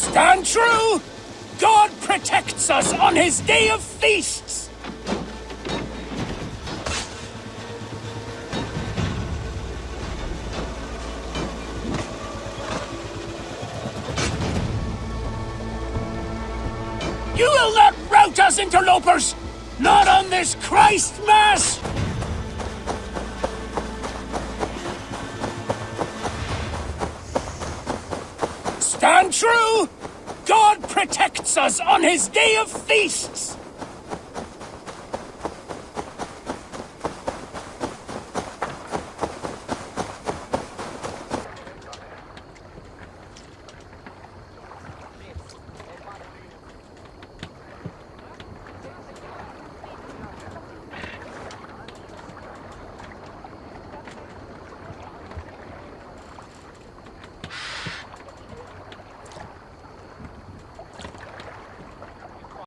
Stand true! God protects us on his day of feasts! You will not rout us, interlopers! Not on this Christ Mass! Stand true! God protects us on his day of feasts!